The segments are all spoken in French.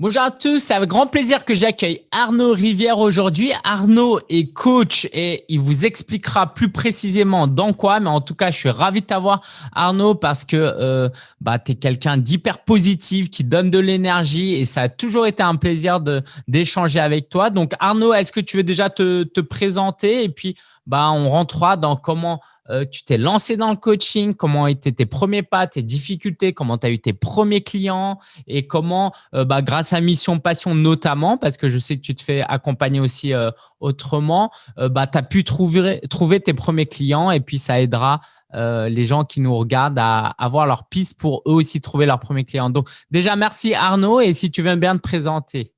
Bonjour à tous, c'est avec grand plaisir que j'accueille Arnaud Rivière aujourd'hui. Arnaud est coach et il vous expliquera plus précisément dans quoi, mais en tout cas, je suis ravi de t'avoir Arnaud parce que euh, bah, tu es quelqu'un d'hyper positif, qui donne de l'énergie et ça a toujours été un plaisir d'échanger avec toi. Donc Arnaud, est-ce que tu veux déjà te, te présenter et puis bah, on rentrera dans comment euh, tu t'es lancé dans le coaching, comment étaient tes premiers pas, tes difficultés, comment tu as eu tes premiers clients et comment, euh, bah, grâce à Mission Passion notamment, parce que je sais que tu te fais accompagner aussi euh, autrement, bah, tu as pu trouver, trouver tes premiers clients et puis ça aidera les gens qui nous regardent à avoir leur piste pour eux aussi trouver leurs premiers clients. Donc déjà, merci Arnaud et si tu veux bien te présenter.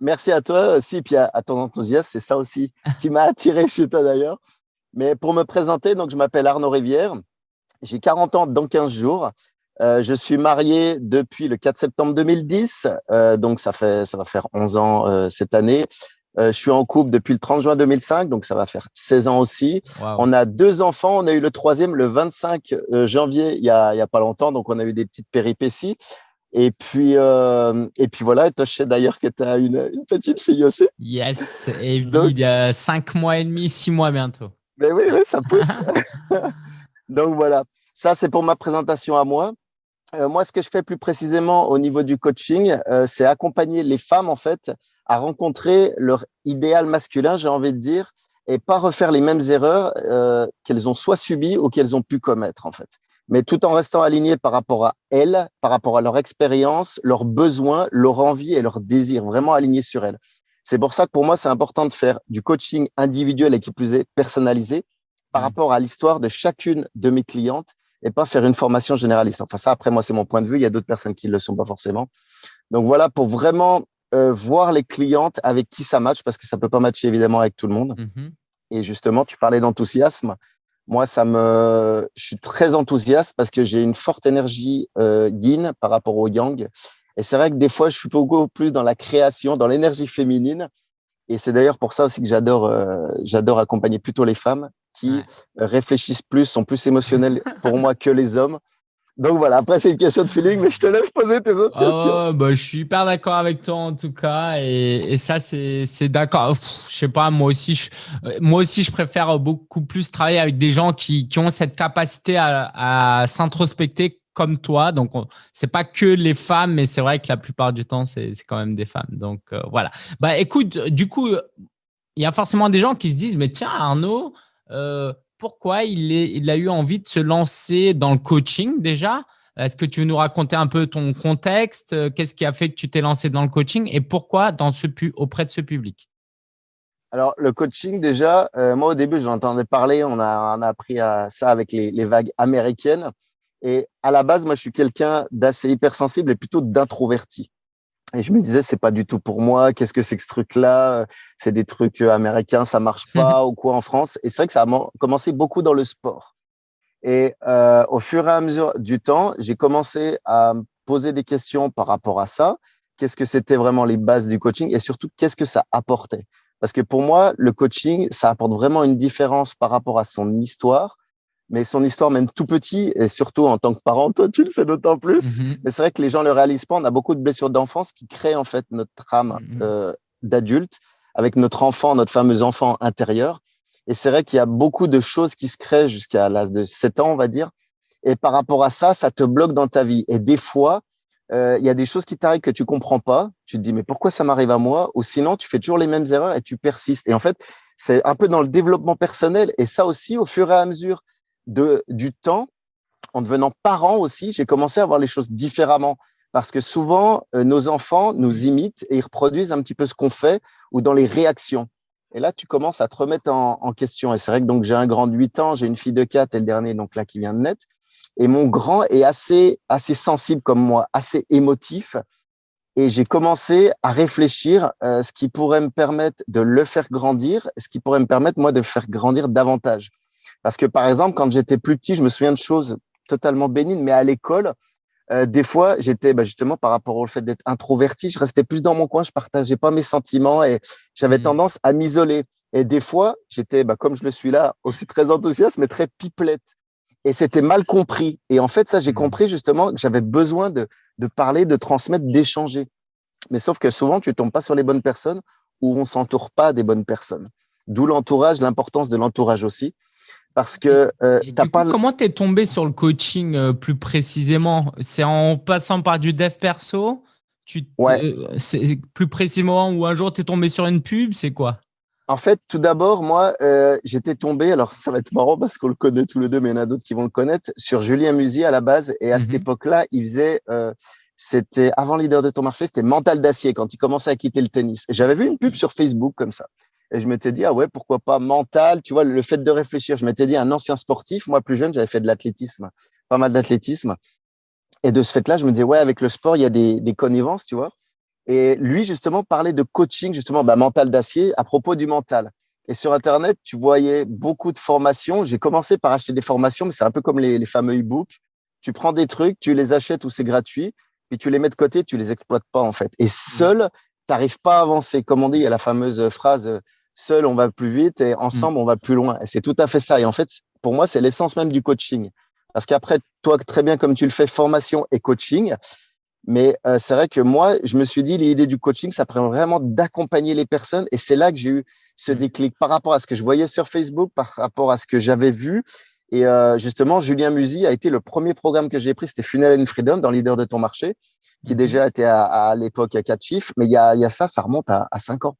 Merci à toi aussi, puis à ton enthousiasme, c'est ça aussi qui m'a attiré chez toi d'ailleurs. Mais pour me présenter, donc je m'appelle Arnaud Rivière. J'ai 40 ans dans 15 jours. Euh, je suis marié depuis le 4 septembre 2010, euh, donc ça fait ça va faire 11 ans euh, cette année. Euh, je suis en couple depuis le 30 juin 2005, donc ça va faire 16 ans aussi. On a deux enfants. On a eu le troisième le 25 euh, janvier, il y a il y a pas longtemps, donc on a eu des petites péripéties. Et puis, euh, et puis voilà, toi, je sais d'ailleurs que tu as une, une, petite fille aussi. Yes, et il y a cinq mois et demi, six mois bientôt. Mais oui, oui, ça pousse. Donc voilà, ça c'est pour ma présentation à moi. Euh, moi, ce que je fais plus précisément au niveau du coaching, euh, c'est accompagner les femmes en fait à rencontrer leur idéal masculin, j'ai envie de dire, et pas refaire les mêmes erreurs euh, qu'elles ont soit subies ou qu'elles ont pu commettre en fait. Mais tout en restant alignées par rapport à elles, par rapport à leur expérience, leurs besoins, leur envie et leurs désirs, vraiment alignés sur elles. C'est pour ça que pour moi, c'est important de faire du coaching individuel et qui plus est personnalisé par mmh. rapport à l'histoire de chacune de mes clientes et pas faire une formation généraliste. Enfin, ça, après, moi, c'est mon point de vue. Il y a d'autres personnes qui ne le sont pas forcément. Donc voilà, pour vraiment euh, voir les clientes avec qui ça match, parce que ça peut pas matcher évidemment avec tout le monde. Mmh et justement, tu parlais d'enthousiasme. Moi, ça me, je suis très enthousiaste parce que j'ai une forte énergie euh, yin par rapport au yang et c'est vrai que des fois, je suis beaucoup plus dans la création, dans l'énergie féminine. Et c'est d'ailleurs pour ça aussi que j'adore euh, j'adore accompagner plutôt les femmes qui réfléchissent plus, sont plus émotionnelles pour moi que les hommes. Donc voilà, après c'est une question de feeling, mais je te laisse poser tes autres questions. Oh, bah, je suis hyper d'accord avec toi en tout cas, et, et ça c'est d'accord. Je sais pas, moi aussi, je, euh, moi aussi je préfère beaucoup plus travailler avec des gens qui, qui ont cette capacité à, à s'introspecter comme toi. Donc, c'est pas que les femmes, mais c'est vrai que la plupart du temps, c'est quand même des femmes. Donc, euh, voilà. Bah, écoute, du coup, il y a forcément des gens qui se disent, mais tiens, Arnaud, euh, pourquoi il, a eu envie de se lancer dans le coaching déjà? Est-ce que tu veux nous raconter un peu ton contexte? Qu'est-ce qui a fait que tu t'es lancé dans le coaching et pourquoi dans ce, auprès de ce public? Alors, le coaching, déjà, euh, moi, au début, j'entendais parler, on a, appris à ça avec les vagues américaines. Et à la base, moi, je suis quelqu'un d'assez hypersensible et plutôt d'introverti. Et je me disais, c'est pas du tout pour moi. Qu'est-ce que c'est que ce truc-là? C'est des trucs euh, américains, ça marche pas ou quoi en France? Et c'est vrai que ça a commencé beaucoup dans le sport. Et euh, au fur et à mesure du temps, j'ai commencé à me poser des questions par rapport à ça. Qu'est-ce que c'était vraiment les bases du coaching? Et surtout qu'est-ce que ça apportait? Parce que pour moi, le coaching, ça apporte vraiment une différence par rapport à son histoire, mais son histoire même tout petit et surtout en tant que parent, toi tu le sais d'autant plus. Mhm. Mais c'est vrai que les gens le réalisent pas. On a beaucoup de blessures d'enfance qui créent en fait notre âme mhm. euh, d'adulte avec notre enfant, notre fameux enfant intérieur. Et c'est vrai qu'il y a beaucoup de choses qui se créent jusqu'à l'âge de 7 ans, on va dire. Et par rapport à ça, ça te bloque dans ta vie. Et des fois, euh, il y a des choses qui t'arrivent que tu comprends pas. Tu te dis mais pourquoi ça m'arrive à moi? Ou sinon, tu fais toujours les mêmes erreurs et tu persistes. Et en fait, c'est un peu dans le développement personnel. Et ça aussi, au fur et à mesure de, du temps, en devenant parent aussi, j'ai commencé à voir les choses différemment. Parce que souvent, euh, nos enfants nous imitent et ils reproduisent un petit peu ce qu'on fait ou dans les réactions. Et là, tu commences à te remettre en, en question. Et c'est vrai que donc j'ai un grand de 8 ans, j'ai une fille de 4 et le dernier, donc là, qui vient de naître. Et mon grand est assez, assez sensible comme moi, assez émotif. Et j'ai commencé à réfléchir euh, ce qui pourrait me permettre de le faire grandir, ce qui pourrait me permettre, moi, de faire grandir davantage. Parce que, par exemple, quand j'étais plus petit, je me souviens de choses totalement bénignes, mais à l'école, euh, des fois, j'étais bah, justement par rapport au fait d'être introverti, je restais plus dans mon coin, je partageais pas mes sentiments et j'avais mmh. tendance à m'isoler. Et des fois, j'étais, bah, comme je le suis là, aussi très enthousiaste, mais très pipelette. Et c'était mal compris. Et en fait, ça, j'ai mmh. compris justement que j'avais besoin de, de parler, de transmettre, d'échanger. Mais sauf que souvent, tu tombes pas sur les bonnes personnes ou on s'entoure pas des bonnes personnes. D'où l'entourage, l'importance de l'entourage aussi. Parce que euh, t'as pas. comment tu es tombé sur le coaching euh, plus précisément? C'est en passant par du dev perso? Tu C'est plus précisément ou un jour tu es tombé sur une pub C'est quoi? En fait, tout d'abord, moi, euh, j'étais tombé. Alors, ça va être marrant parce qu'on le connaît tous les deux, mais il y en a d'autres qui vont le connaître. Sur Julien Musi à la base. Et à cette mmh époque-là, il faisait c'était avant leader de ton marché, c'était mental d'acier quand il commençait à quitter le tennis. J'avais vu une pub sur Facebook comme ça. Et je m'étais dit, ah ouais, pourquoi pas mental, tu vois, le fait de réfléchir. Je m'étais dit, un ancien sportif, moi plus jeune, j'avais fait de l'athlétisme, pas mal d'athlétisme. Et de ce fait-là, je me disais, ouais, avec le sport, il y a des, des connivences, tu vois. Et lui, justement, parlait de coaching, justement, bah, mental d'acier à propos du mental. Et sur Internet, tu voyais beaucoup de formations. J'ai commencé par acheter des formations, mais c'est un peu comme les, les fameux e-books. Tu prends des trucs, tu les achètes ou c'est gratuit puis tu les mets de côté, tu les exploites pas en fait. Et mmh. seul, tu n'arrives pas à avancer. Comme on dit, il y a la fameuse phrase seul on va plus vite et ensemble mmh. on va plus loin. Et c'est tout à fait ça. Et en fait, pour moi, c'est l'essence même du coaching. Parce qu'après, toi, très bien comme tu le fais, formation et coaching. Mais euh, c'est vrai que moi, je me suis dit, l'idée du coaching, ça permet vraiment d'accompagner les personnes. Et c'est là que j'ai eu ce mmh. déclic par rapport à ce que je voyais sur Facebook, par rapport à ce que j'avais vu et euh, justement, Julien Musi a été le premier programme que j'ai pris, c'était Funnel and Freedom dans Leader de ton marché, qui mhm. déjà était à, à l'époque à quatre chiffres, mais il y a, y a, ça, ça remonte à, à cinq ans.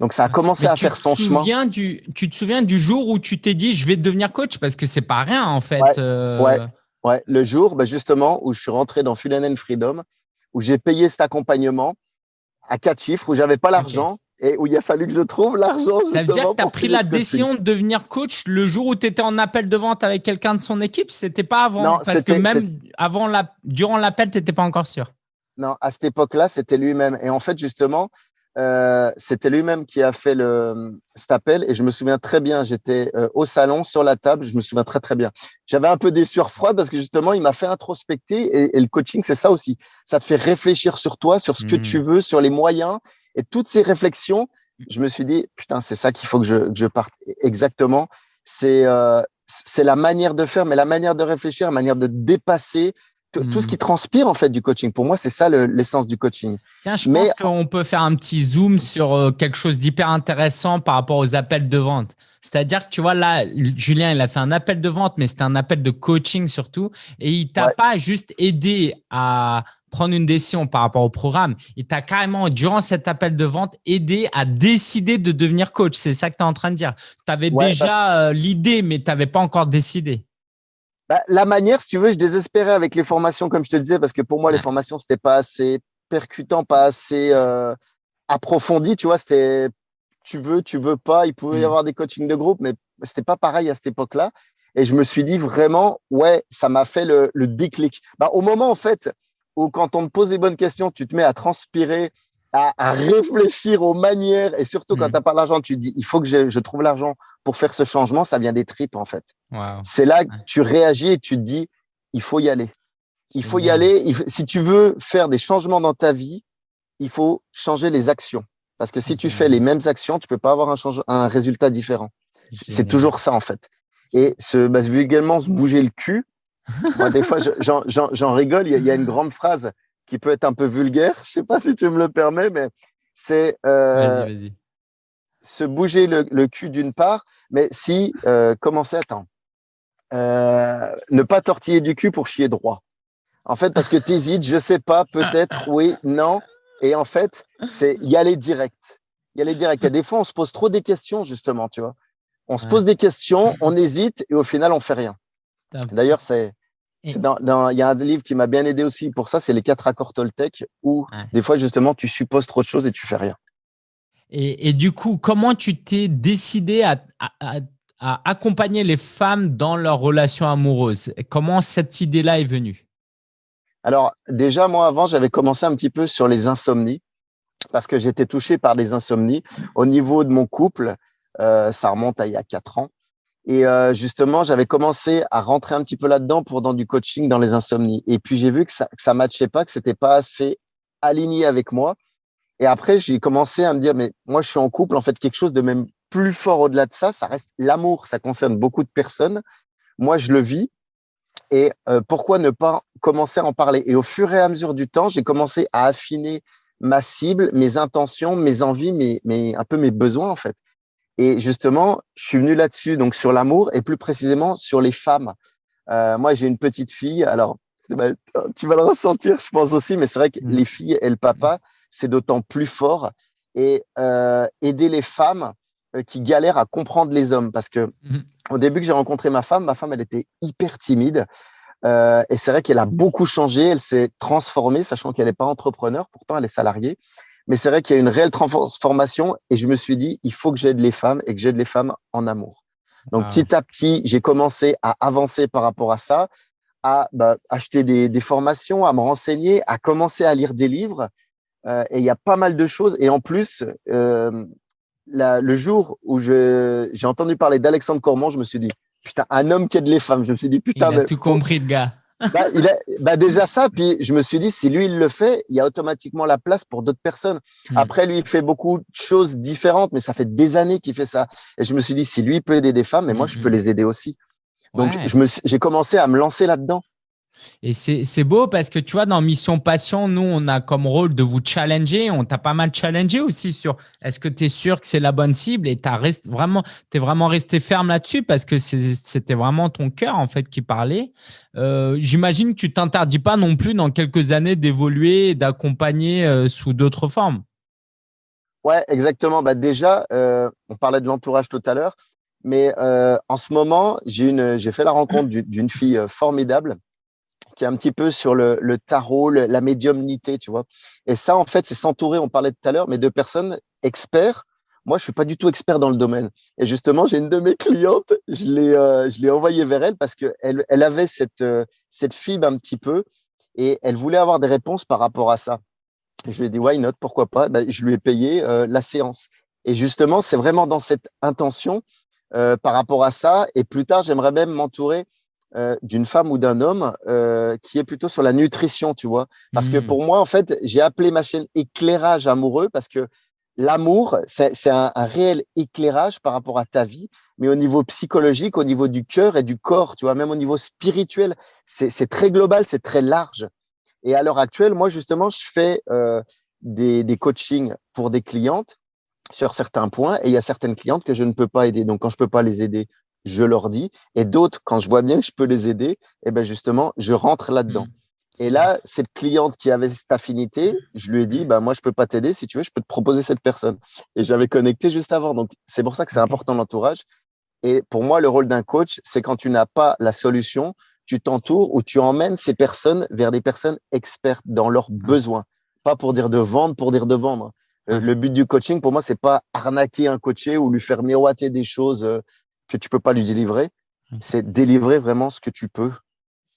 Donc ça a commencé à faire son chemin. Du, tu te souviens du jour où tu t'es dit je vais devenir coach? Parce que c'est pas rien en fait. Ouais, euh... ouais, ouais, le jour bah justement où je suis rentré dans Funnel and Freedom, où j'ai payé cet accompagnement à quatre chiffres, où j'avais pas l'argent et où il a fallu que je trouve l'argent. Ça veut dire que tu as pris la décision de devenir coach le jour où tu étais en appel de vente avec quelqu'un de son équipe? C'était pas avant non, Parce que même avant la, durant l'appel, tu n'étais pas encore sûr. Non, à cette époque-là, c'était lui-même. Et en fait, justement, euh, c'était lui-même qui a fait le, cet appel. Et je me souviens très bien, j'étais euh, au salon, sur la table, je me souviens très, très bien. J'avais un peu des sueurs froides parce que justement, il m'a fait introspecter. Et, et le coaching, c'est ça aussi. Ça te fait réfléchir sur toi, sur ce que hmm. tu veux, sur les moyens et toutes ces réflexions, je me suis dit, putain, c'est ça qu'il faut que je, je, parte. Exactement. C'est euh, c'est la manière de faire, mais la manière de réfléchir, la manière de dépasser tout ce qui hmm. transpire en fait du coaching. Pour moi, c'est ça l'essence du coaching. Tiens, je pense qu'on peut faire un petit zoom sur euh, quelque chose d'hyper intéressant par rapport aux appels de vente. C'est-à-dire que tu vois là, Julien, il a fait un appel de vente, mais c'était un appel de coaching surtout, et il t'a pas juste aidé à prendre une décision par rapport au programme. Il t'a carrément, durant cet appel de vente, aidé à décider de devenir coach. C'est ça que tu es en train de dire. Tu avais déjà euh, l'idée, mais tu n'avais pas encore décidé. Bah, la manière, si tu veux, je désespérais avec les formations, comme je te le disais, parce que pour moi, les formations, c'était pas assez percutant, pas assez euh, approfondi. Tu vois, c'était tu veux, tu veux pas. Il pouvait y hmm. avoir des coachings de groupe, mais c'était pas pareil à cette époque-là. Et je me suis dit vraiment, ouais, ça m'a fait le, le déclic. Bah, au moment, en fait, où quand on te pose des bonnes questions, tu te mets à transpirer, à, à réfléchir aux manières, et surtout quand mm. tu n'as pas l'argent, tu te dis, il faut que je, je trouve l'argent pour faire ce changement, ça vient des tripes en fait. C'est là que tu réagis et tu te dis, il faut y aller. Il faut y aller. si tu veux faire des changements dans ta vie, il faut changer les actions. Parce que si tu fais les mêmes actions, tu peux pas avoir un, un résultat différent. C'est toujours ça en fait. Et se, bah, également se bouger le cul, moi, des fois, j'en rigole. Il y, a une grande phrase qui peut être un peu vulgaire. Je sais pas si tu me le permets, mais c'est euh, se bouger le, cul d'une part, mais si euh, commencer, attends, euh, ne pas tortiller du cul pour chier droit. En fait, parce que tu hésites, je sais pas, peut-être, oui, non. Et en fait, c'est y aller direct. Y aller direct. A des fois, on se pose trop des questions, justement, tu vois. On se pose des questions, on hésite et au final, on fait rien. D'ailleurs, c'est il y a un livre qui m'a bien aidé aussi pour ça, c'est les quatre accords Toltec, où des fois justement tu supposes trop de choses et tu fais rien. Et, et du coup, comment tu t'es décidé à, à, à, accompagner les femmes dans leurs relations amoureuses Comment cette idée-là est venue? Alors déjà, moi avant, j'avais commencé un petit peu sur les insomnies parce que j'étais touché par des insomnies au niveau de mon couple. Euh, ça remonte à il y a quatre ans. Et euh, justement, j'avais commencé à rentrer un petit peu là-dedans pour dans du coaching dans les insomnies. Et puis j'ai vu que ça que ça matchait pas, que c'était pas assez aligné avec moi. Et après, j'ai commencé à me dire, mais moi, je suis en couple. En fait, quelque chose de même plus fort au-delà de ça, ça reste l'amour. Ça concerne beaucoup de personnes. Moi, je le vis. Et euh, pourquoi ne pas commencer à en parler? Et au fur et à mesure du temps, j'ai commencé à affiner ma cible, mes intentions, mes envies, mes, mes, un peu mes besoins en fait. Et justement, je suis venu là-dessus, donc sur l'amour et plus précisément sur les femmes. Euh, moi, j'ai une petite fille. Alors, tu vas le ressentir, je pense aussi, mais c'est vrai que mmh. les filles et le papa, c'est d'autant plus fort. Et euh, aider les femmes euh, qui galèrent à comprendre les hommes, parce que mmh. au début que j'ai rencontré ma femme, ma femme, elle était hyper timide. Euh, et c'est vrai qu'elle a beaucoup changé, elle s'est transformée, sachant qu'elle n'est pas entrepreneur, pourtant elle est salariée. Mais c'est vrai qu'il y a une réelle transformation et je me suis dit, il faut que j'aide les femmes et que j'aide les femmes en amour. Donc, ah petit à petit, j'ai commencé à avancer par rapport à ça, à bah, acheter des, des, formations, à me renseigner, à commencer à lire des livres. Euh, et il y a pas mal de choses. Et en plus, euh, la, le jour où j'ai entendu parler d'Alexandre Cormand, je me suis dit, putain, un homme qui aide les femmes. Je me suis dit, putain. Il a tout compris, le gars. Bah, il a, bah déjà ça, puis je me suis dit, si lui, il le fait, il y a automatiquement la place pour d'autres personnes. Hmm. Après, lui, il fait beaucoup de choses différentes, mais ça fait des années qu'il fait ça. Et je me suis dit, si lui peut aider des femmes, mais moi, je peux hmm. les aider aussi. Donc, je j'ai commencé à me lancer là-dedans. Et c'est beau parce que tu vois, dans Mission Passion, nous, on a comme rôle de vous challenger. On t'a pas mal challengé aussi sur est-ce que tu es sûr que c'est la bonne cible? Et tu vraiment, es vraiment resté ferme là-dessus parce que c'était vraiment ton cœur en fait qui parlait. Euh, j'imagine que tu t'interdis pas non plus dans quelques années d'évoluer et d'accompagner euh, sous d'autres formes. Ouais, exactement. Bah déjà, euh, on parlait de l'entourage tout à l'heure, mais en ce moment, j'ai fait la rencontre d'une fille formidable qui est un petit peu sur le, tarot, la médiumnité, tu vois. Et ça, en fait, c'est s'entourer, on parlait tout à l'heure, mais de personnes experts. Moi, je suis pas du tout expert dans le domaine. Et justement, j'ai une de mes clientes, je l'ai, euh, je l'ai envoyée vers elle parce que elle, elle avait cette, euh, cette fibre un petit peu et elle voulait avoir des réponses par rapport à ça. Je lui ai dit, why not, pourquoi pas? Ben, Je lui ai payé euh, la séance. Et justement, c'est vraiment dans cette intention par rapport à ça. Et plus tard, j'aimerais même m'entourer euh, d'une femme ou d'un homme euh, qui est plutôt sur la nutrition, tu vois. Parce que hmm. pour moi, en fait, j'ai appelé ma chaîne éclairage amoureux parce que l'amour, c'est un, un, réel éclairage par rapport à ta vie, mais au niveau psychologique, au niveau du cœur et du corps, tu vois, même au niveau spirituel, c'est très global, c'est très large. Et à l'heure actuelle, moi, justement, je fais euh, des, des coachings pour des clientes sur certains points et il y a certaines clientes que je ne peux pas aider. Donc, quand je peux pas les aider, je leur dis. Et d'autres, quand je vois bien que je peux les aider, eh ben justement, je rentre là-dedans. Mmh. Et là, cette cliente qui avait cette affinité, je lui ai dit, bah, moi, je peux pas t'aider. Si tu veux, je peux te proposer cette personne. Et j'avais connecté juste avant. Donc, c'est pour ça que c'est important l'entourage. Et pour moi, le rôle d'un coach, c'est quand tu n'as pas la solution, tu t'entoures ou tu emmènes ces personnes vers des personnes expertes dans leurs mmh. besoins. Pas pour dire de vendre, pour dire de vendre. Euh, mmh. Le but du coaching, pour moi, c'est pas arnaquer un coaché ou lui faire miroiter des choses euh, que tu peux pas lui délivrer, mmh. c'est délivrer vraiment ce que tu peux.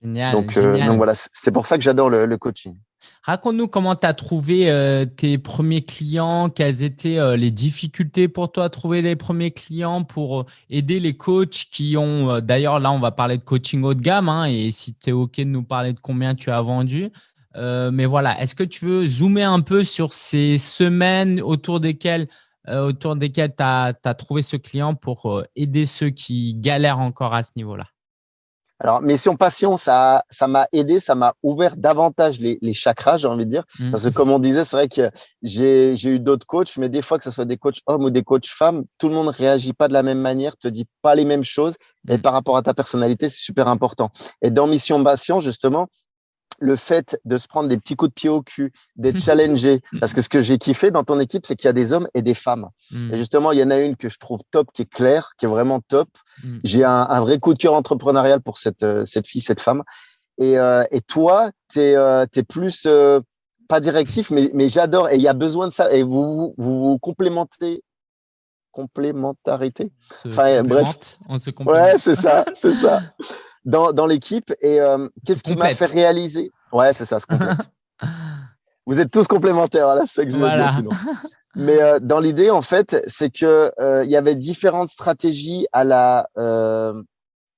Génial. Donc, euh, donc voilà, c'est pour ça que j'adore le, coaching. Raconte-nous comment tu as trouvé euh, tes premiers clients, quelles étaient euh, les difficultés pour toi à trouver les premiers clients pour aider les coachs qui ont, d'ailleurs là on va parler de coaching haut de gamme hein, et si tu es OK de nous parler de combien tu as vendu. mais voilà, est-ce que tu veux zoomer un peu sur ces semaines autour desquelles autour desquels tu as, trouvé ce client pour euh, aider ceux qui galèrent encore à ce niveau-là alors, Mission Passion, ça ça m'a aidé, ça m'a ouvert davantage les, les chakras, j'ai envie de dire. Mmh. Parce que comme on disait, c'est vrai que j'ai eu d'autres coachs, mais des fois, que ce soit des coachs hommes ou des coachs femmes, tout le monde réagit pas de la même manière, te dit pas les mêmes choses. Et mmh. par rapport à ta personnalité, c'est super important. Et dans Mission Passion, justement, le fait de se prendre des petits coups de pied au cul, d'être challengé. Parce que ce que j'ai kiffé dans ton équipe, c'est qu'il y a des hommes et des femmes. Hmm. Et justement, il y en a une que je trouve top, qui est claire, qui est vraiment top. Hmm. J'ai un, vrai coup de cœur entrepreneurial pour cette, euh, cette fille, cette femme. Et, euh, et toi, tu es, euh, plus, pas directif, mais, mais j'adore. Et il y a besoin de ça. Et vous vous, vous complémentez complémentarité? Enfin, bref. On se ouais, c'est ça, c'est ça. dans, dans l'équipe. Et euh, qu'est-ce qui m'a fait réaliser? Ouais, c'est ça, se complète. Vous êtes tous complémentaires, voilà, c'est que je veux dire sinon. Mais euh, dans l'idée, en fait, c'est que euh, il y avait différentes stratégies à la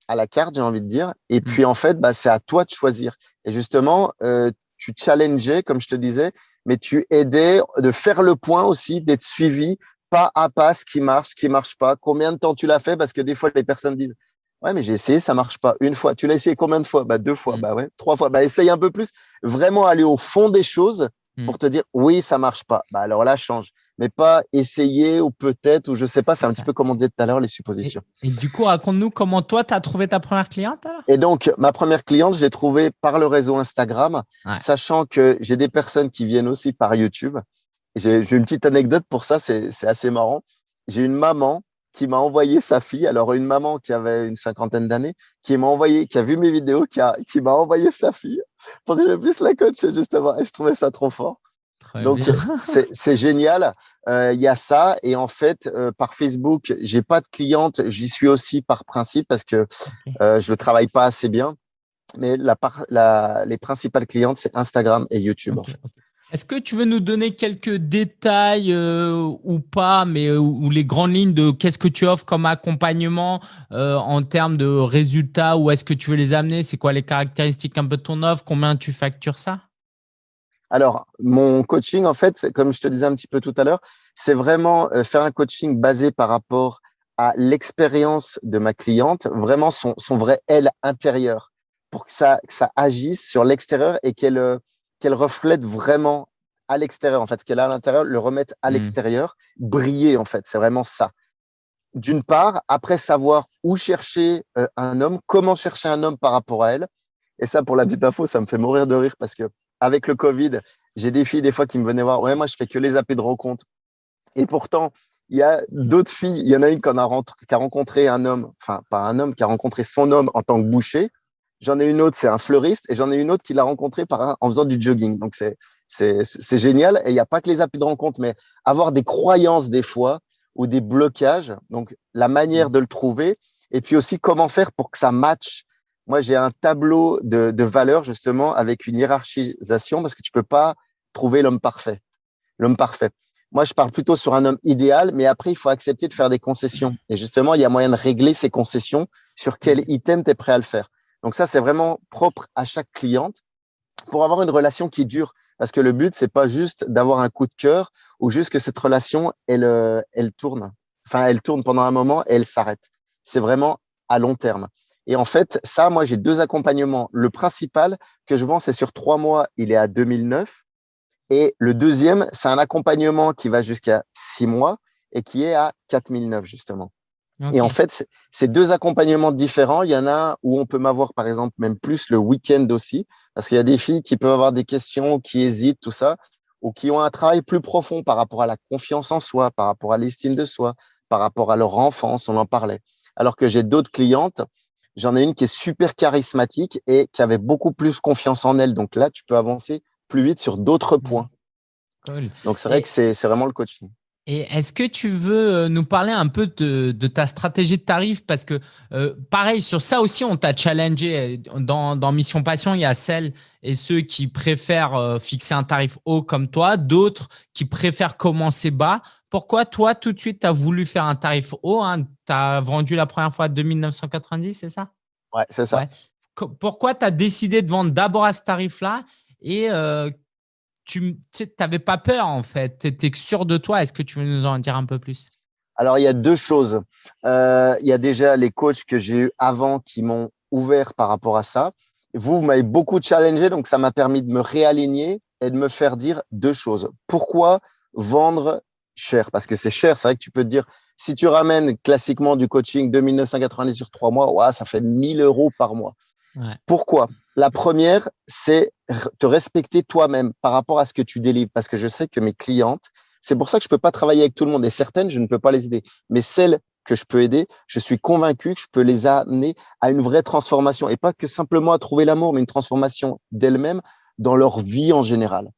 à la carte, j'ai envie de dire. Et mm. puis en fait, bah, c'est à toi de choisir. Et justement, tu challengeais, comme je te disais, mais tu aidais de faire le point aussi, d'être suivi pas à pas, ce qui marche, ce qui marche pas. Combien de temps tu l'as fait? Parce que des fois, les personnes disent Ouais, mais j'ai essayé, ça marche pas. Une fois. Tu l'as essayé combien de fois? Bah deux fois. Mm. Bah ouais. Trois fois. Bah essaye un peu plus. Vraiment aller au fond des choses hmm. pour te dire oui, ça marche pas. Bah alors là, change. Mais pas essayer ou peut-être ou je sais pas. C'est un petit peu comme on disait tout à l'heure les suppositions. Et, du coup, raconte-nous comment toi tu as trouvé ta première cliente alors? Et donc ma première cliente, je l'ai trouvée par le réseau Instagram, sachant que j'ai des personnes qui viennent aussi par YouTube. J'ai une petite anecdote pour ça, c'est assez marrant. J'ai une maman qui m'a envoyé sa fille, alors une maman qui avait une cinquantaine d'années, qui m'a envoyé, qui a vu mes vidéos, qui, a, qui m'a envoyé sa fille pour que je puisse la coacher justement. Et je trouvais ça trop fort. Donc c'est génial. Euh, il y a ça et en fait euh, par Facebook, j'ai pas de cliente. J'y suis aussi par principe parce que euh, je le travaille pas assez bien. Mais la, la, les principales clientes c'est Instagram et YouTube. En fait. Est-ce que tu veux nous donner quelques détails euh, ou pas, mais euh, ou les grandes lignes de qu'est-ce que tu offres comme accompagnement euh, en termes de résultats Où est-ce que tu veux les amener? C'est quoi les caractéristiques un peu de ton offre? Combien tu factures ça? Alors, mon coaching, en fait, comme je te disais un petit peu tout à l'heure, c'est vraiment faire un coaching basé par rapport à l'expérience de ma cliente, vraiment son, vrai elle intérieur, pour que ça, que ça agisse sur l'extérieur et qu'elle qu'elle reflète vraiment à l'extérieur, en fait, ce qu'elle a à l'intérieur, le remettre à mmh. l'extérieur, briller, en fait. C'est vraiment ça. D'une part, après savoir où chercher euh, un homme, comment chercher un homme par rapport à elle. Et ça, pour la petite info, ça me fait mourir de rire parce que avec le Covid, j'ai des filles des fois qui me venaient voir. Ouais, moi, je fais que les appels de rencontre. Et pourtant, il y a d'autres filles. Il y en a une qui a rencontré un homme, enfin, pas un homme, qui a rencontré son homme en tant que boucher. J'en ai une autre, c'est un fleuriste, et j'en ai une autre qui l'a rencontré par en faisant du jogging. Donc c'est c'est génial. Et il n'y a pas que les applis de rencontre, mais avoir des croyances des fois ou des blocages. Donc la manière de le trouver, et puis aussi comment faire pour que ça matche. Moi, j'ai un tableau de, de valeurs justement avec une hiérarchisation parce que tu peux pas trouver l'homme parfait. L'homme parfait. Moi, je parle plutôt sur un homme idéal, mais après, il faut accepter de faire des concessions. Et justement, il y a moyen de régler ces concessions sur quel item tu es prêt à le faire. Donc ça, c'est vraiment propre à chaque cliente pour avoir une relation qui dure. Parce que le but, c'est pas juste d'avoir un coup de cœur ou juste que cette relation, elle, euh, elle tourne. Enfin, elle tourne pendant un moment et elle s'arrête. C'est vraiment à long terme. Et en fait, ça, moi, j'ai deux accompagnements. Le principal que je vends, c'est sur trois mois, il est à 2009. Et le deuxième, c'est un accompagnement qui va jusqu'à six mois et qui est à 4009, justement. Et en fait, c'est deux accompagnements différents. Il y en a où on peut m'avoir, par exemple, même plus le week-end aussi, parce qu'il y a des filles qui peuvent avoir des questions, qui hésitent, tout ça, ou qui ont un travail plus profond par rapport à la confiance en soi, par rapport à l'estime de soi, par rapport à leur enfance, on en parlait. Alors que j'ai d'autres clientes, j'en ai une qui est super charismatique et qui avait beaucoup plus confiance en elle. Donc là, tu peux avancer plus vite sur d'autres mmh. points. Donc c'est vrai que c'est vraiment le coaching. Et est-ce que tu veux euh, nous parler un peu de, ta stratégie de tarif? Parce que, euh, pareil, sur ça aussi, on t'a challengé. Dans, dans, Mission Passion, il y a celles et ceux qui préfèrent euh, fixer un tarif haut comme toi, d'autres qui préfèrent commencer bas. Pourquoi toi, tout de suite, tu as voulu faire un tarif haut hein? Tu as vendu la première fois à 2990, c'est ça? Ouais, c'est ça. Pourquoi tu as décidé de vendre d'abord à ce tarif-là? Et tu n'avais pas peur en fait, tu étais sûr de toi. Est-ce que tu veux nous en dire un peu plus? Alors, il y a deux choses. Euh, il y a déjà les coachs que j'ai eu avant qui m'ont ouvert par rapport à ça. Vous, vous m'avez beaucoup challengé, donc ça m'a permis de me réaligner et de me faire dire deux choses. Pourquoi vendre cher? Parce que c'est cher, c'est vrai que tu peux te dire, si tu ramènes classiquement du coaching 2990 sur trois mois, ça fait 1000 euros par mois. Pourquoi? La première, c'est te respecter toi-même par rapport à ce que tu délivres. Parce que je sais que mes clientes, c'est pour ça que je peux pas travailler avec tout le monde. Et certaines, je ne peux pas les aider. Mais celles que je peux aider, je suis convaincu que je peux les amener à une vraie transformation. Et pas que simplement à trouver l'amour, mais une transformation d'elles-mêmes dans leur vie en général.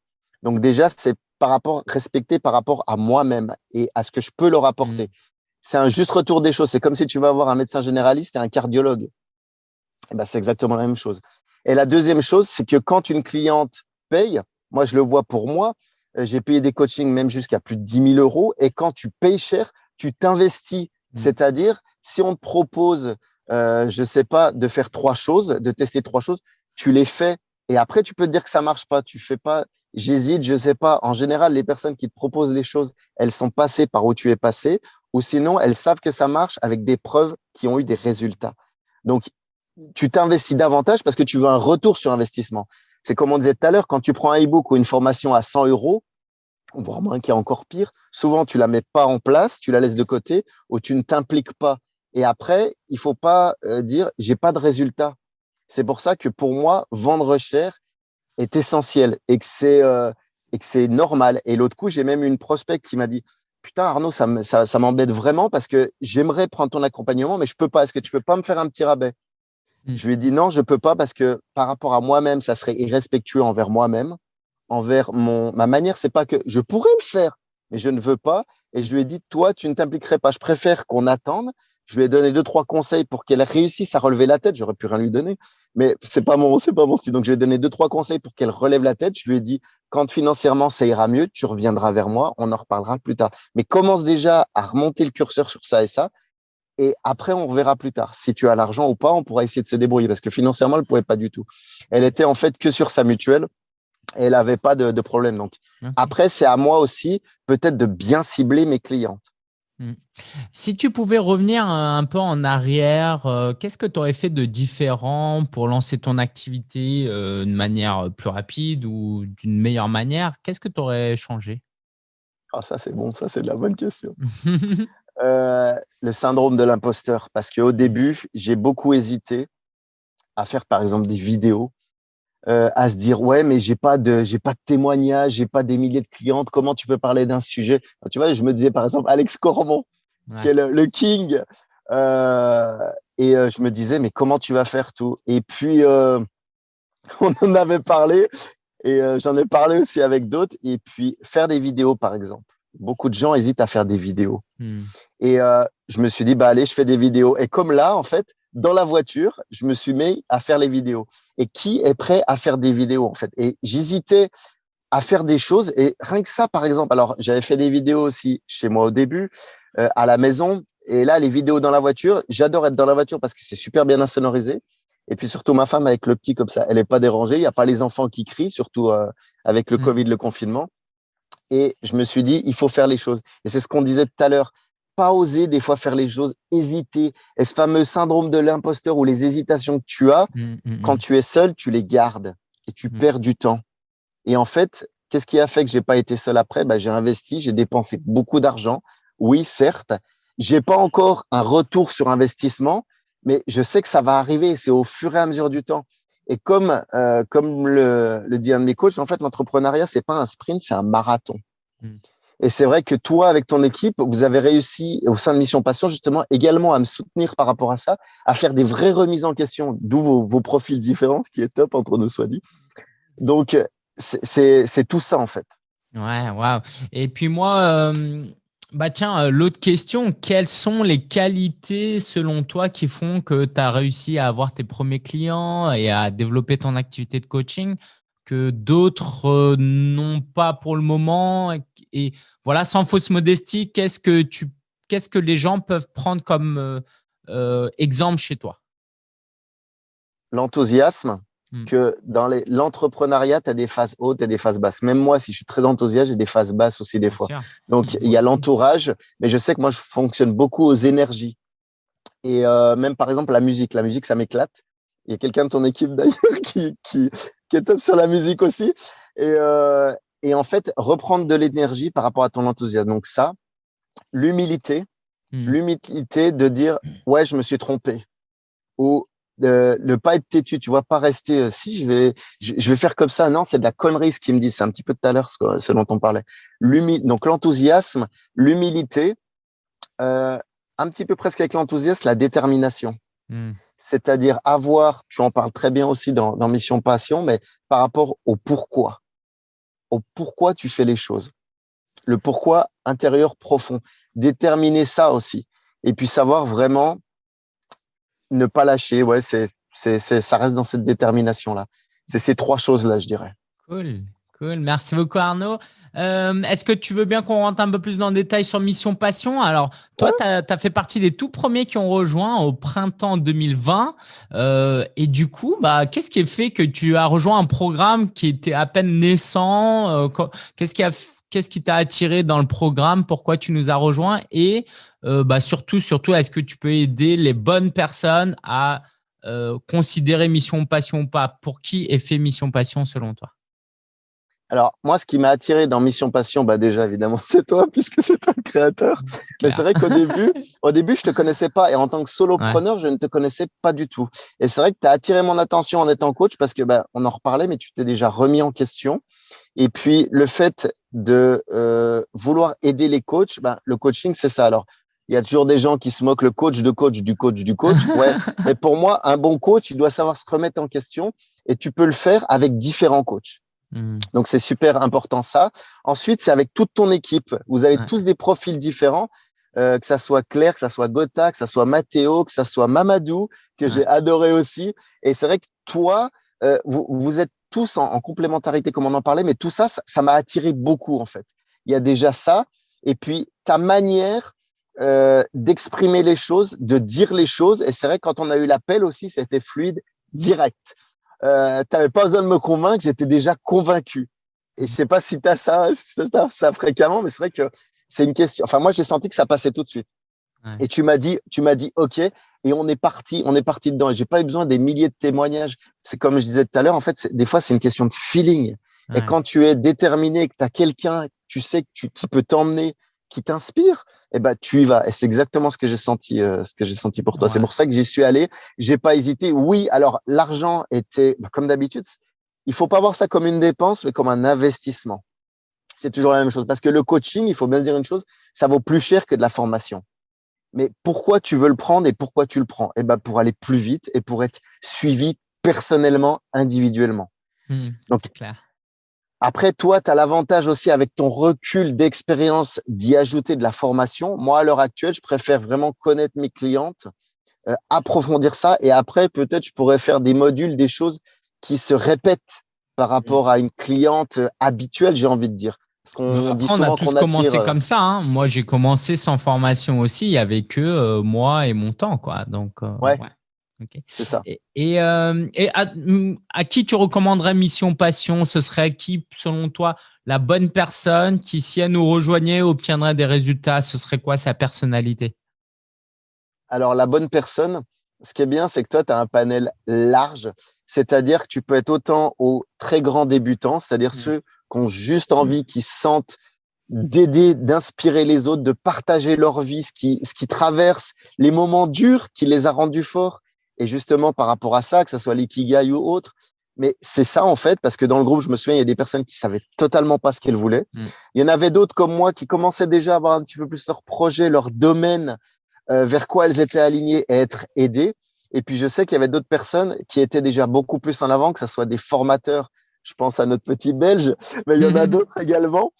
Donc déjà, c'est par rapport, respecter par rapport à moi-même et à ce que je peux leur apporter. Mmh. C'est un juste retour des choses. C'est comme si tu vas avoir un médecin généraliste et un cardiologue. Eh ben, c'est exactement la même chose. Et la deuxième chose, c'est que quand une cliente paye, moi je le vois pour moi, euh, j'ai payé des coachings même jusqu'à plus de 10 000 euros. Et quand tu payes cher, tu t'investis. Mmh. C'est-à-dire, si on te propose, euh, je sais pas, de faire trois choses, de tester trois choses, tu les fais. Et après, tu peux te dire que ça marche pas. Tu fais pas, j'hésite, je sais pas. En général, les personnes qui te proposent les choses, elles sont passées par où tu es passé, ou sinon, elles savent que ça marche avec des preuves qui ont eu des résultats. Donc, tu t'investis davantage parce que tu veux un retour sur investissement. C'est comme on disait tout à l'heure, quand tu prends un e-book ou une formation à 100 euros, voire moins qui est encore pire, souvent tu la mets pas en place, tu la laisses de côté ou tu ne t'impliques pas. Et après, il faut pas euh, dire j'ai pas de résultat. C'est pour ça que pour moi, vendre cher est essentiel et que c'est euh, et c'est normal. Et l'autre coup, j'ai même une prospect qui m'a dit putain Arnaud, ça m'embête vraiment parce que j'aimerais prendre ton accompagnement, mais je peux pas. Est-ce que tu peux pas me faire un petit rabais? Mmh. Je lui ai dit non, je peux pas parce que par rapport à moi-même, ça serait irrespectueux envers moi-même envers mon, ma manière, c'est pas que je pourrais le faire, mais je ne veux pas. Et je lui ai dit, toi, tu ne t'impliquerais pas. Je préfère qu'on attende. Je lui ai donné deux, trois conseils pour qu'elle réussisse à relever la tête. J'aurais pu rien lui donner, mais c'est pas mon, c'est pas mon style. Donc, je lui ai donné deux, trois conseils pour qu'elle relève la tête. Je lui ai dit, quand financièrement ça ira mieux, tu reviendras vers moi. On en reparlera plus tard. Mais commence déjà à remonter le curseur sur ça et ça. Et après, on reverra plus tard. Si tu as l'argent ou pas, on pourra essayer de se débrouiller parce que financièrement, elle ne pouvait pas du tout. Elle était en fait que sur sa mutuelle elle n'avait pas de, problème. Donc, après, c'est à moi aussi peut-être de bien cibler mes clientes. Hmm. Si tu pouvais revenir un peu en arrière, euh, qu'est-ce que tu aurais fait de différent pour lancer ton activité euh, de manière plus rapide ou d'une meilleure manière? Qu'est-ce que tu aurais changé? Ah, Ça, c'est bon, ça, c'est de la bonne question. Euh, le syndrome de l'imposteur, parce qu'au début, j'ai beaucoup hésité à faire, par exemple, des vidéos euh, à se dire ouais mais j'ai pas de j'ai pas de témoignages, j'ai pas des milliers de clientes, comment tu peux parler d'un sujet? Tu vois, je me disais par exemple Alex Cormon, qui est le, king, euh, et je me disais mais comment tu vas faire tout? Et puis on en avait parlé et j'en ai parlé aussi avec d'autres. Et puis faire des vidéos par exemple. Beaucoup de gens hésitent à faire des vidéos. Hmm. Et je me suis dit bah allez, je fais des vidéos. Et comme là en fait, dans la voiture, je me suis mis à faire les vidéos. Et qui est prêt à faire des vidéos en fait? Et j'hésitais à faire des choses. Et rien que ça, par exemple, alors j'avais fait des vidéos aussi chez moi au début, euh, à la maison. Et là, les vidéos dans la voiture, j'adore être dans la voiture parce que c'est super bien insonorisé. Et puis surtout ma femme avec le petit comme ça, elle est pas dérangée. Il n'y a pas les enfants qui crient, surtout euh, avec le mmh. Covid, le confinement. Et je me suis dit, il faut faire les choses. Et c'est ce qu'on disait tout à l'heure pas oser des fois faire les choses, hésiter. Et ce fameux syndrome de l'imposteur ou les hésitations que tu as, mmh, mmh, mmh. quand tu es seul, tu les gardes et tu perds du temps. Et en fait, qu'est-ce qui a fait que j'ai pas été seul après? Bah, J'ai investi, j'ai dépensé beaucoup d'argent. Oui, certes, j'ai pas encore un retour sur investissement, mais je sais que ça va arriver. C'est au fur et à mesure du temps. Et comme euh, comme le, le dit un de mes coachs, en fait, l'entrepreneuriat c'est pas un sprint, c'est un marathon. Et c'est vrai que toi, avec ton équipe, vous avez réussi au sein de Mission Passion justement également à me soutenir par rapport à ça, à faire des vraies remises en question, d'où vos, profils différents, ce qui est top entre nous soit dit. Donc, c'est tout ça en fait. Ouais, waouh. Et puis moi, euh, bah tiens, euh, l'autre question, quelles sont les qualités selon toi qui font que tu as réussi à avoir tes premiers clients et à développer ton activité de coaching que d'autres euh, n'ont pas pour le moment? Et, voilà, sans fausse modestie, qu'est-ce que tu, les gens peuvent prendre comme euh, exemple chez toi? L'enthousiasme, hmm. que dans l'entrepreneuriat, tu as des phases hautes et des phases basses. Même moi, si je suis très enthousiaste, j'ai des phases basses aussi des fois. Donc, hmm. il y a l'entourage, mais je sais que moi, je fonctionne beaucoup aux énergies. Et même, par exemple, la musique. La musique, ça m'éclate. Il y a quelqu'un de ton équipe d'ailleurs qui, qui, qui est top sur la musique aussi. Et, euh, et en fait, reprendre de l'énergie par rapport à ton enthousiasme. Donc ça, l'humilité, hmm. l'humilité de dire ouais, je me suis trompé, ou de ne pas être têtu, tu vois, pas rester euh, si je vais je, vais faire comme ça. Non, c'est de la connerie ce qu'il me dit. C'est un petit peu tout à l'heure ce, ce, dont on parlait. donc l'enthousiasme, l'humilité, euh, un petit peu presque avec l'enthousiasme, la détermination. Hmm c'est-à-dire avoir, tu en parles très bien aussi dans, Mission Passion, mais par rapport au pourquoi, au pourquoi tu fais les choses, le pourquoi intérieur profond, déterminer ça aussi, et puis savoir vraiment ne pas lâcher. Ouais, c'est, c'est, ça reste dans cette détermination là. C'est ces trois choses là, je dirais. Cool. Cool, merci beaucoup Arnaud. Euh, est-ce que tu veux bien qu'on rentre un peu plus dans le détail sur Mission Passion? Alors, toi, tu as, fait partie des tout premiers qui ont rejoint au printemps 2020. Euh, et du coup, bah, qu'est-ce qui a fait que tu as rejoint un programme qui était à peine naissant? Euh, Qu'est-ce qui a Qu'est-ce qui t'a attiré dans le programme? Pourquoi tu nous as rejoint Et bah, surtout, surtout, est-ce que tu peux aider les bonnes personnes à considérer mission passion ou pas? Pour qui est fait mission passion selon toi? Alors, moi, ce qui m'a attiré dans Mission Passion, bah déjà, évidemment, c'est toi, puisque c'est toi le créateur. Mais c'est vrai qu'au début, au début, je te connaissais pas. Et en tant que solopreneur, je ne te connaissais pas du tout. Et c'est vrai que tu as attiré mon attention en étant coach parce que, bah, on en reparlait, mais tu t'es déjà remis en question. Et puis, le fait de euh, vouloir aider les coachs, bah, le coaching, c'est ça. Alors, il y a toujours des gens qui se moquent le coach de coach du coach du coach. Ouais. mais pour moi, un bon coach, il doit savoir se remettre en question et tu peux le faire avec différents coachs. Hmm. Donc, c'est super important ça. Ensuite, c'est avec toute ton équipe. Vous avez tous des profils différents, euh, que ça soit Claire, que ça soit Gotha, que ça soit Mathéo, que ça soit Mamadou, que j'ai adoré aussi. Et c'est vrai que toi, euh, vous, vous, êtes tous en, complémentarité, comme on en parlait, mais tout ça, ça m'a attiré beaucoup en fait. Il y a déjà ça. Et puis, ta manière euh, d'exprimer les choses, de dire les choses. Et c'est vrai, quand on a eu l'appel aussi, c'était fluide, direct euh, tu n'avais pas besoin de me convaincre, j'étais déjà convaincu. Et je sais pas si tu as ça, ça, fréquemment, mais c'est vrai que c'est une question. Enfin, moi, j'ai senti que ça passait tout de suite. Et tu m'as dit, tu m'as dit, OK, et on est parti, on est parti dedans. Et j'ai pas eu besoin des milliers de témoignages. C'est comme je disais tout à l'heure, en fait, des fois, c'est une question de feeling. Et quand tu es déterminé, que tu as quelqu'un, tu sais que tu, qui peut t'emmener, qui t'inspire, eh ben tu y vas. Et c'est exactement ce que j'ai senti, euh, ce que j'ai senti pour toi. C'est pour ça que j'y suis allé. J'ai pas hésité. Oui, alors l'argent était, bah, comme d'habitude, il faut pas voir ça comme une dépense, mais comme un investissement. C'est toujours la même chose. Parce que le coaching, il faut bien dire une chose, ça vaut plus cher que de la formation. Mais pourquoi tu veux le prendre et pourquoi tu le prends? Eh ben pour aller plus vite et pour être suivi personnellement, individuellement. Mmh, Donc, clair. Après, toi, tu as l'avantage aussi avec ton recul d'expérience d'y ajouter de la formation. Moi, à l'heure actuelle, je préfère vraiment connaître mes clientes, euh, approfondir ça et après, peut-être, je pourrais faire des modules, des choses qui se répètent par rapport à une cliente habituelle, j'ai envie de dire. Parce dit on a tous commencé euh, comme ça. Hein. Moi, j'ai commencé sans formation aussi. Il y avait que euh, moi et mon temps. Quoi. Donc, ouais. C'est ça. Et, euh, mm, à, qui tu recommanderais Mission Passion? Ce serait qui, selon toi, la bonne personne qui, si elle nous rejoignait, obtiendrait des résultats? Ce serait quoi sa personnalité? Alors, la bonne personne, ce qui est bien, c'est que toi, tu as un panel large. C'est-à-dire que tu peux être autant aux très grands débutants, c'est-à-dire mmh. ceux qui ont juste envie, qui sentent d'aider, d'inspirer les autres, de partager leur vie, ce qui, ce qui traverse les moments durs qui les a rendus forts et justement, par rapport à ça, que ce soit l'ikigai ou autre, mais c'est ça en fait, parce que dans le groupe, je me souviens, il y a des personnes qui savaient totalement pas ce qu'elles voulaient. Mm. Il y en avait d'autres comme moi qui commençaient déjà à avoir un petit peu plus leur projet, leur domaine, euh, vers quoi elles étaient alignées et être aidées. Et puis je sais qu'il y avait d'autres personnes qui étaient déjà beaucoup plus en avant, que ce soit des formateurs. Je pense à notre petit Belge, mais il y en a d'autres également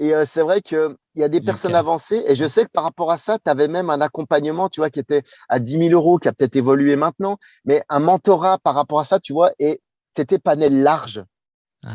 et euh, c'est vrai qu'il y a des personnes avancées. Et je sais que par rapport à ça, tu avais même un accompagnement, tu vois, qui était à 10 000 euros, qui a peut-être évolué maintenant, mais un mentorat par rapport à ça, tu vois, et tu étais panel large.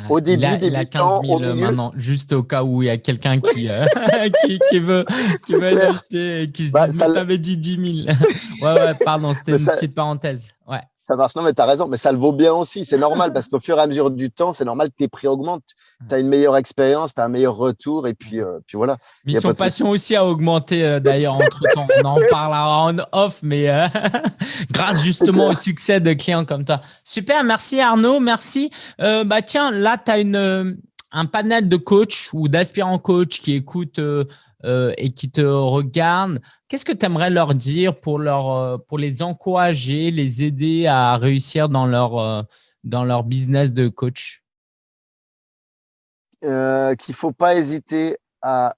au début, il a, il a 15 000 maintenant, juste au cas où il y a quelqu'un qui, euh, qui, qui, veut, qui veut alerter et qui se bah, dit, ça t'avais dit 10 000. ouais, ouais, pardon, c'était une petite parenthèse. Ouais ça marche. Non, mais tu as raison, mais ça le vaut bien aussi. C'est normal parce qu'au fur et à mesure du temps, c'est normal que tes prix augmentent. Tu as une meilleure expérience, tu as un meilleur retour et puis, euh, puis voilà. Mission Passion aussi a augmenté euh, d'ailleurs entre temps. On en parlera en off, mais euh, grâce justement au succès de clients comme toi. Super, merci Arnaud, merci. bah Tiens, là, tu as une, un panel de coachs ou d'aspirants coachs qui écoutent euh, et qui te regardent, qu'est-ce que tu aimerais leur dire pour, leur, euh, pour les encourager, les aider à réussir dans leur, euh, dans leur business de coach? Qu'il ne faut pas hésiter à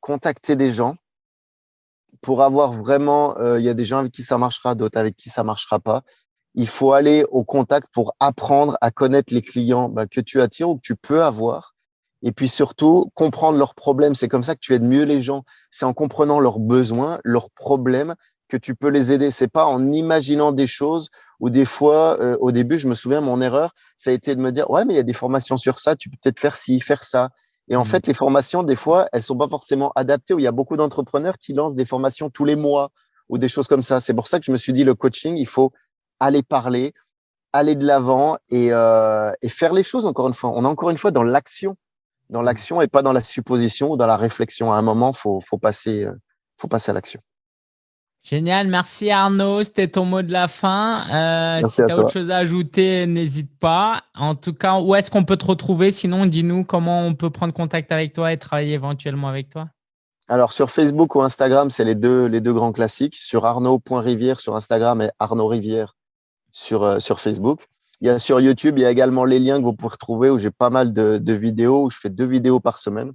contacter des gens. Pour avoir vraiment, il y a des gens avec qui ça marchera, d'autres avec qui ça marchera pas. Il faut aller au contact pour apprendre à connaître les clients bah, que tu attires ou que tu peux avoir et puis surtout, comprendre leurs problèmes. C'est comme ça que tu aides mieux les gens. C'est en comprenant leurs besoins, leurs problèmes, que tu peux les aider. C'est pas en imaginant des choses ou des fois, euh, au début, je me souviens, mon erreur, ça a été de me dire, ouais, mais il y a des formations sur ça, tu peux peut-être faire ci, faire ça. Et en mmh. fait, les formations, des fois, elles sont pas forcément adaptées. Où il y a beaucoup d'entrepreneurs qui lancent des formations tous les mois ou des choses comme ça. C'est pour ça que je me suis dit, le coaching, il faut aller parler, aller de l'avant et, euh, et faire les choses. Encore une fois, on est encore une fois dans l'action dans l'action et pas dans la supposition ou dans la réflexion. À un moment, faut, faut passer, euh, faut passer à l'action. Génial, merci Arnaud, c'était ton mot de la fin. Euh, si tu as autre chose à ajouter, n'hésite pas. En tout cas, où est-ce qu'on peut te retrouver? Sinon, dis-nous comment on peut prendre contact avec toi et travailler éventuellement avec toi. Alors, sur Facebook ou Instagram, c'est les deux, les deux grands classiques. Sur arnaud.rivière sur Instagram et Arnaud Rivière sur, euh, sur Facebook. Il y a sur YouTube, il y a également les liens que vous pouvez retrouver où j'ai pas mal de, de, vidéos, où je fais deux vidéos par semaine.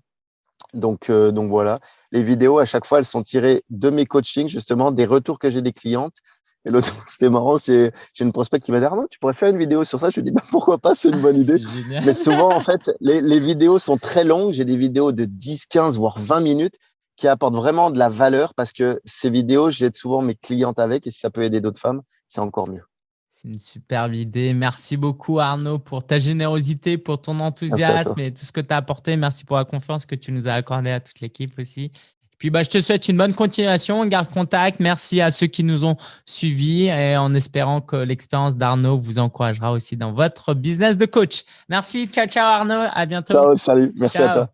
Donc, euh, donc voilà, les vidéos, à chaque fois, elles sont tirées de mes coachings, justement, des retours que j'ai des clientes. Et l'autre, c'était marrant, j'ai une prospect qui m'a dit Arnaud, tu pourrais faire une vidéo sur ça. Je lui dis bah, pourquoi pas, c'est une bonne idée. Mais souvent, en fait, les, les vidéos sont très longues. J'ai des vidéos de 10, 15, voire 20 minutes qui apportent vraiment de la valeur parce que ces vidéos, j'aide souvent mes clientes avec et si ça peut aider d'autres femmes, c'est encore mieux. C'est une superbe idée. Merci beaucoup Arnaud pour ta générosité, pour ton enthousiasme et tout ce que tu as apporté. Merci pour la confiance que tu nous as accordée à toute l'équipe aussi. Puis bah, je te souhaite une bonne continuation, on garde contact. Merci à ceux qui nous ont suivis et en espérant que l'expérience d'Arnaud vous encouragera aussi dans votre business de coach. Merci, ciao ciao Arnaud, à bientôt. Ciao, salut, merci à toi.